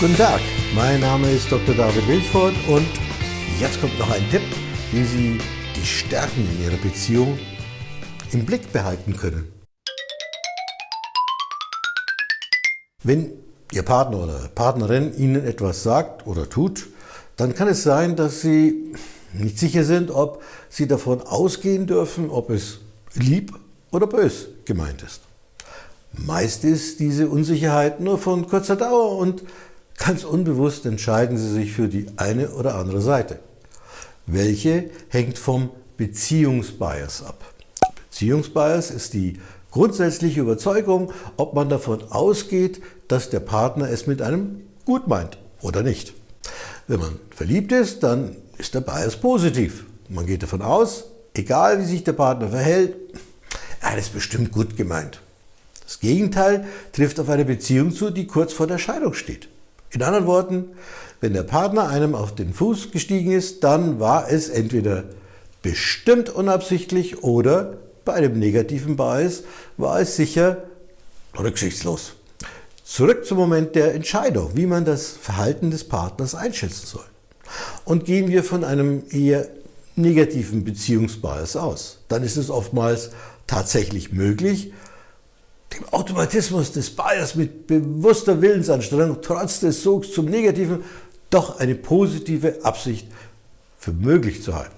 Guten Tag, mein Name ist Dr. David Wilford und jetzt kommt noch ein Tipp, wie Sie die Stärken in Ihrer Beziehung im Blick behalten können. Wenn Ihr Partner oder Partnerin Ihnen etwas sagt oder tut, dann kann es sein, dass Sie nicht sicher sind, ob Sie davon ausgehen dürfen, ob es lieb oder bös gemeint ist. Meist ist diese Unsicherheit nur von kurzer Dauer und Ganz unbewusst entscheiden Sie sich für die eine oder andere Seite. Welche hängt vom Beziehungsbias ab. Beziehungsbias ist die grundsätzliche Überzeugung, ob man davon ausgeht, dass der Partner es mit einem gut meint oder nicht. Wenn man verliebt ist, dann ist der Bias positiv. Man geht davon aus, egal wie sich der Partner verhält, er es bestimmt gut gemeint. Das Gegenteil trifft auf eine Beziehung zu, die kurz vor der Scheidung steht. In anderen Worten, wenn der Partner einem auf den Fuß gestiegen ist, dann war es entweder bestimmt unabsichtlich oder bei einem negativen Bias war es sicher rücksichtslos. Zurück zum Moment der Entscheidung, wie man das Verhalten des Partners einschätzen soll. Und gehen wir von einem eher negativen Beziehungsbias aus, dann ist es oftmals tatsächlich möglich, dem Automatismus des Bias mit bewusster Willensanstrengung trotz des Sogs zum Negativen doch eine positive Absicht für möglich zu halten.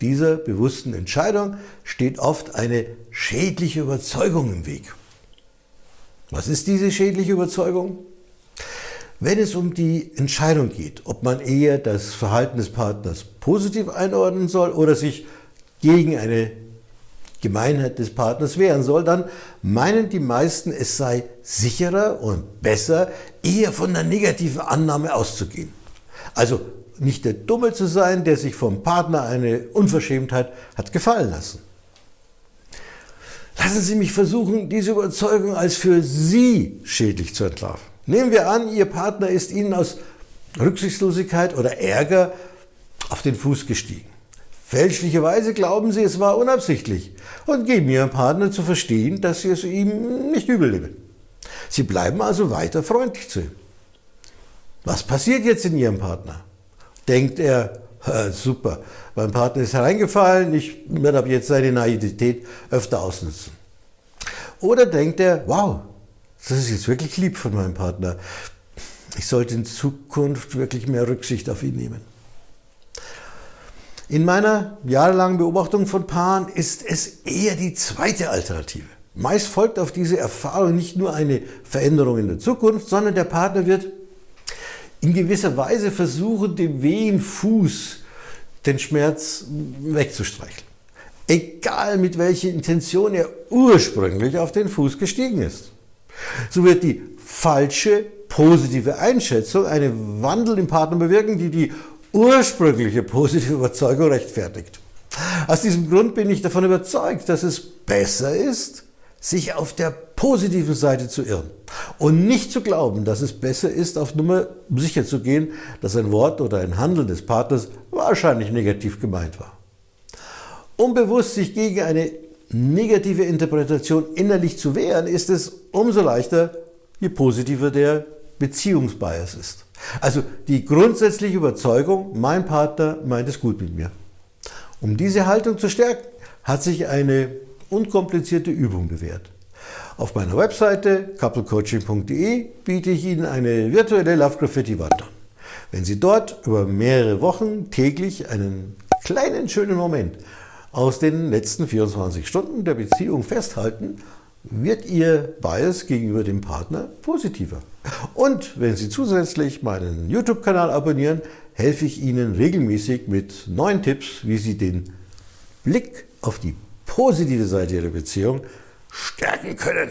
Dieser bewussten Entscheidung steht oft eine schädliche Überzeugung im Weg. Was ist diese schädliche Überzeugung? Wenn es um die Entscheidung geht, ob man eher das Verhalten des Partners positiv einordnen soll oder sich gegen eine Gemeinheit des Partners wehren soll, dann meinen die meisten, es sei sicherer und besser, eher von der negativen Annahme auszugehen. Also nicht der Dumme zu sein, der sich vom Partner eine Unverschämtheit hat gefallen lassen. Lassen Sie mich versuchen, diese Überzeugung als für Sie schädlich zu entlarven. Nehmen wir an, Ihr Partner ist Ihnen aus Rücksichtslosigkeit oder Ärger auf den Fuß gestiegen. Fälschlicherweise glauben sie, es war unabsichtlich und geben ihrem Partner zu verstehen, dass sie es ihm nicht übel nehmen. Sie bleiben also weiter freundlich zu ihm. Was passiert jetzt in ihrem Partner? Denkt er, super, mein Partner ist hereingefallen, ich werde ab jetzt seine Naivität öfter ausnutzen. Oder denkt er, wow, das ist jetzt wirklich lieb von meinem Partner. Ich sollte in Zukunft wirklich mehr Rücksicht auf ihn nehmen. In meiner jahrelangen Beobachtung von Paaren ist es eher die zweite Alternative. Meist folgt auf diese Erfahrung nicht nur eine Veränderung in der Zukunft, sondern der Partner wird in gewisser Weise versuchen, dem wehen Fuß den Schmerz wegzustreicheln. Egal mit welcher Intention er ursprünglich auf den Fuß gestiegen ist. So wird die falsche positive Einschätzung einen Wandel im Partner bewirken, die die ursprüngliche positive Überzeugung rechtfertigt. Aus diesem Grund bin ich davon überzeugt, dass es besser ist, sich auf der positiven Seite zu irren und nicht zu glauben, dass es besser ist, auf Nummer sicher zu gehen, dass ein Wort oder ein Handeln des Partners wahrscheinlich negativ gemeint war. Um bewusst sich gegen eine negative Interpretation innerlich zu wehren, ist es umso leichter, je positiver der Beziehungsbias ist. Also die grundsätzliche Überzeugung, mein Partner meint es gut mit mir. Um diese Haltung zu stärken, hat sich eine unkomplizierte Übung bewährt. Auf meiner Webseite couplecoaching.de biete ich Ihnen eine virtuelle Love Graffiti Wand an. Wenn Sie dort über mehrere Wochen täglich einen kleinen schönen Moment aus den letzten 24 Stunden der Beziehung festhalten, wird Ihr Bias gegenüber dem Partner positiver. Und wenn Sie zusätzlich meinen YouTube-Kanal abonnieren, helfe ich Ihnen regelmäßig mit neuen Tipps, wie Sie den Blick auf die positive Seite Ihrer Beziehung stärken können.